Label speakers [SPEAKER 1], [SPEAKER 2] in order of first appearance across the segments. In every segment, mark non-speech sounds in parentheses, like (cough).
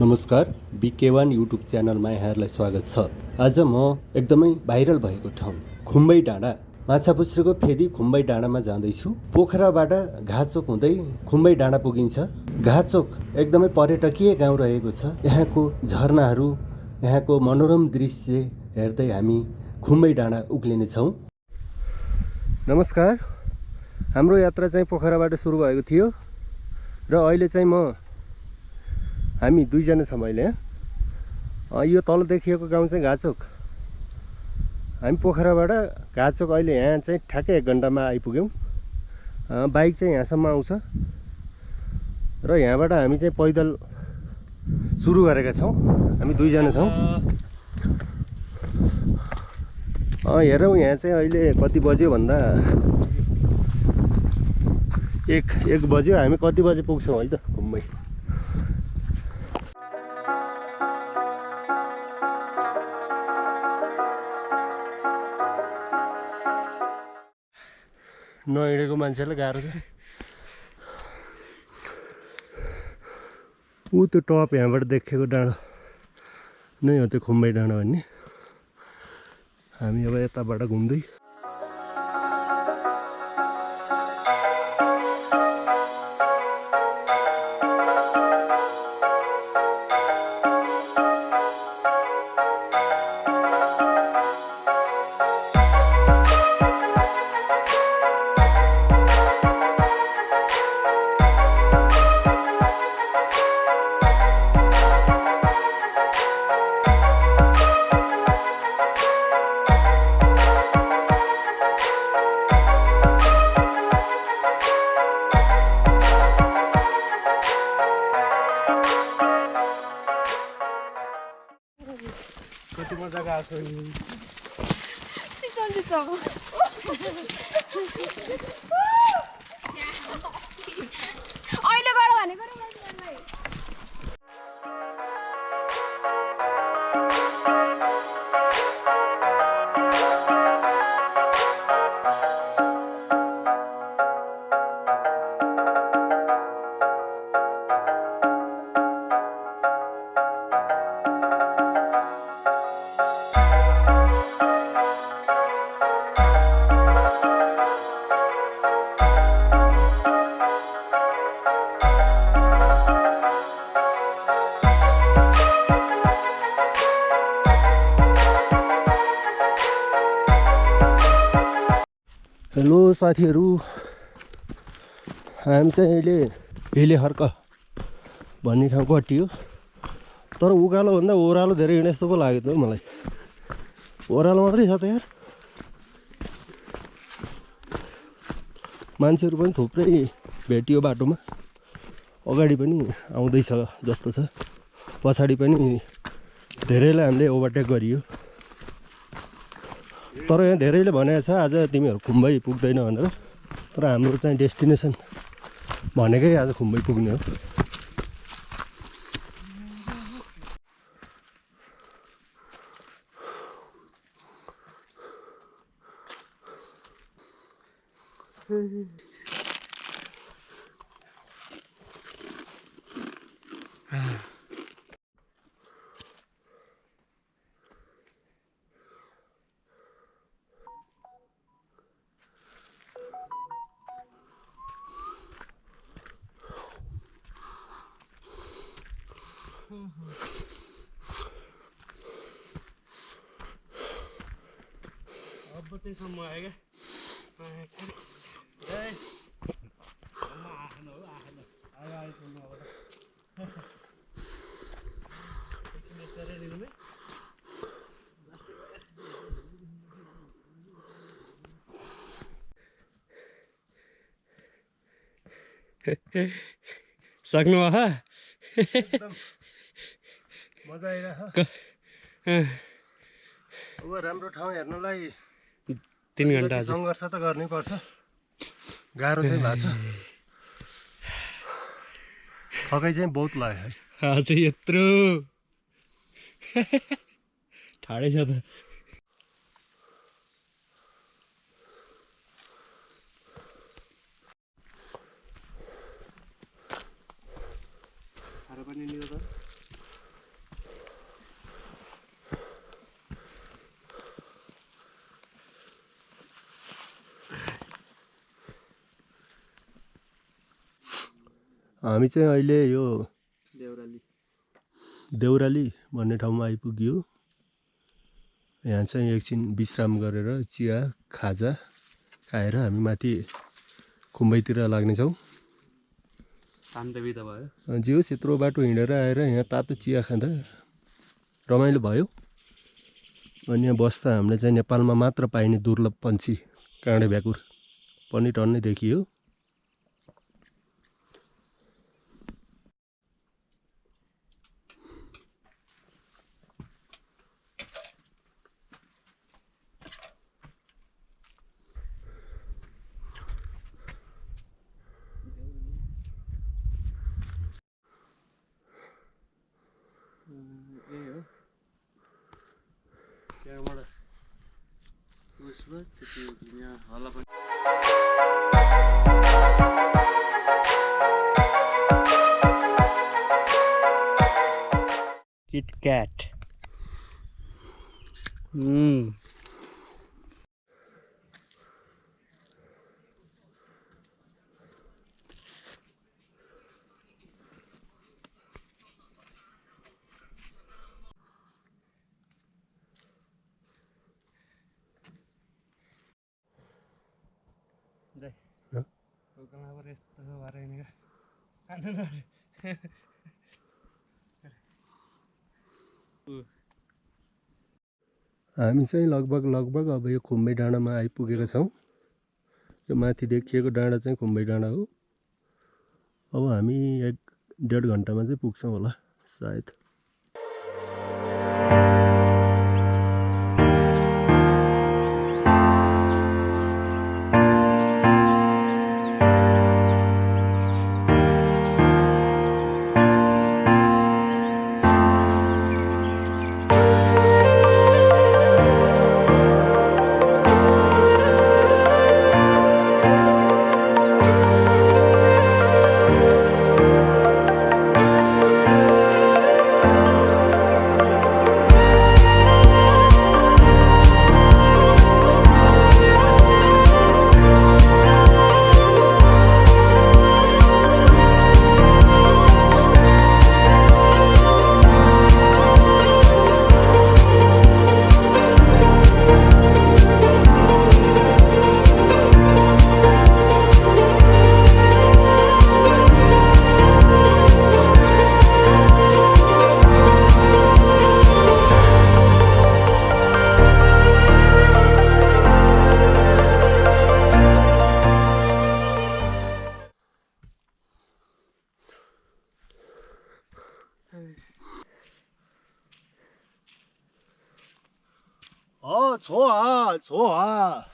[SPEAKER 1] नमस्कार बिके one YouTube च्यानलमा यहाँहरूलाई स्वागत छ। आज म एकदमै भाइरल भएको ठाउँ खुम्बै डाँडा माछापुच्छ्रेको फेदी खुम्बै डाँडामा जाँदैछु। पोखराबाट घाचोक हुँदै खुम्बै डाँडा पुगिन्छ। घाचोक एकदमै पर्यटकीय गाउँ रहेको छ। यहाँको झरनाहरू यहाँको मनोरम दृश्य हेर्दै हामी खुम्बै डाँडा उक्लिनेछौँ। नमस्कार हाम्रो यात्रा चाहिँ पोखराबाट सुरु भएको थियो। र अहिले चाहिँ म हामी दुईजना छौँ अहिले यो तल देखिएको गाउँ चाहिँ घाचोक। हामी पोखराबाट घाचोक अहिले यहाँ चाहिँ ठ्याक्कै एक घन्टामा आइपुग्यौँ। बाइक चाहिँ यहाँसम्म आउँछ। र यहाँबाट हामी चाहिँ पैदल सुरु गरेका छौँ। हामी दुईजना छौँ। हेरौँ यहाँ चाहिँ अहिले कति बज्यो भन्दा एक एक बज्यो। हामी कति बजे पुग्छौँ है त? घुम्मै। नहिँडेको मान्छेलाई गाह्रो छ ऊ त्यो टप यहाँबाट देखेको डाँडो। नै हो त्यो खुम्बै डाँडो भन्ने। हामी अब यताबाट घुम्दै
[SPEAKER 2] 진짜
[SPEAKER 1] 진짜 (laughs) साथीहरू हामी चाहिँ अहिले हिले हर्क भन्ने ठाउँको अट्टियो तर उकालोभन्दा ओह्रालो धेरै हिँडे जस्तो पो लाग्यो त मलाई। ओह्रालो मात्रै छ त यार। मान्छेहरू पनि थुप्रै भेटियो बाटोमा। अगाडि पनि आउँदैछ जस्तो छ। पछाडि पनि धेरैलाई हामीले ओभरटेक गरियो। तर यहाँ धेरैले भनेको छ आज तिमीहरू खुम्बै पुग्दैन भनेर। तर हाम्रो चाहिँ डेस्टिनेसन भनेकै आज खुम्बै पुग्ने हो।
[SPEAKER 3] अब क्या ए आएन हो आएन आयो आयोसम्म अब त एकछिन यता दिनु सक्नु
[SPEAKER 1] एकदम मजा आइरहेछ अब राम्रो ठाउँ हेर्नलाई
[SPEAKER 3] तिन घन्टा
[SPEAKER 1] सङ्घर्ष त गर्नै पर्छ। गाह्रो चाहिँ भएको छ। थकाइ चाहिँ बहुत लाग्यो है।
[SPEAKER 3] आज यत्रो। ठाडै छ त। खाएर पनि
[SPEAKER 1] हामी चाहिँ अहिले यो
[SPEAKER 4] देउराली।
[SPEAKER 1] देउराली भन्ने ठाउँमा आइपुग्यो। यहाँ चाहिँ एकछिन विश्राम गरेर चिया खाजा खाएर हामी माथि खुम्बैतिर लाग्नेछौँ।
[SPEAKER 4] बिदा भयो।
[SPEAKER 1] जे होस् यत्रो बाटो हिँडेर आएर यहाँ तातो चिया खाँदा रमाइलो भयो। अनि यहाँ बस्दा हामीले चाहिँ नेपालमा मात्र पाइने दुर्लभ पन्छी काँडे भ्याकुर पनि टन्नै देखियो। with
[SPEAKER 4] cat hmm. Huh? Bukan ya. apa warna ini kan. kan, kan. (laughs)
[SPEAKER 1] हामी चाहिँ लगभग लगभग अब यो खुम्बे डाँडामा आइपुगेका छौँ। यो माथि देखिएको डाँडा चाहिँ खुम्बे डाँडा हो। अब हामी एक डेढ घन्टामा चाहिँ पुग्छौँ होला सायद।
[SPEAKER 4] 错啊，错啊。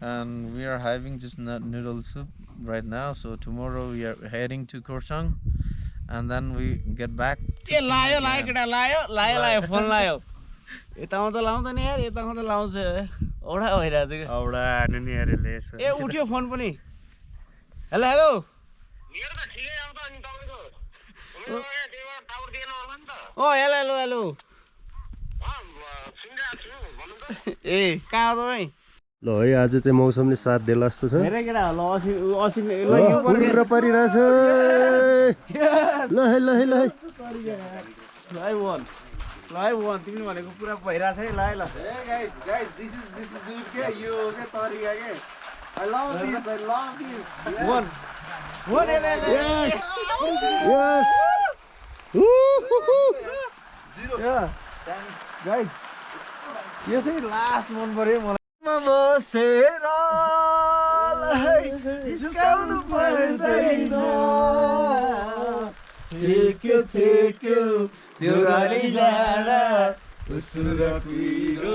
[SPEAKER 5] And we are having just nut noodle soup right now. So tomorrow we are heading to Korsang, and then we get back. to
[SPEAKER 3] ए लायो लायो. केटा लायो लायो लायो फोन लायो यतामा त लाउँदैन यार यतामा त लाउँछ औडा भइरहेको छ क्या
[SPEAKER 1] औडा हान्यो नि अरे लेस
[SPEAKER 3] ए उठ्यो फोन पनि हेलो हेलो अँ हेलो हेलो हेलो (laughs) ए कहाँ हो तपाईँ?
[SPEAKER 1] ल है आज चाहिँ मौसमले साथ देला जस्तो छ।
[SPEAKER 3] केटा ल
[SPEAKER 1] परिरहेछ। ल है ल है ल है।
[SPEAKER 3] ल है वान ल है वान तिमीले भनेको पुरा भइरहेको छ है ल है ल। Guys guys this is this is good के यो के तरिका के I love this I love this one one हेर
[SPEAKER 1] यस। यस।
[SPEAKER 3] गाइस यो चाहिँ लास्ट मन पर्यो मलाई बसेर जिस्काउनु पर्दैन। छेक्यो छेक्यो डाँडा उसुर पिरो।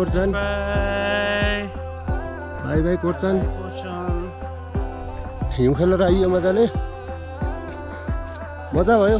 [SPEAKER 1] बाई कोर्चन बाई कोर्चन
[SPEAKER 3] कोर्चन
[SPEAKER 1] हिउँ खेलेर आइयो मजाले। मजा भयो।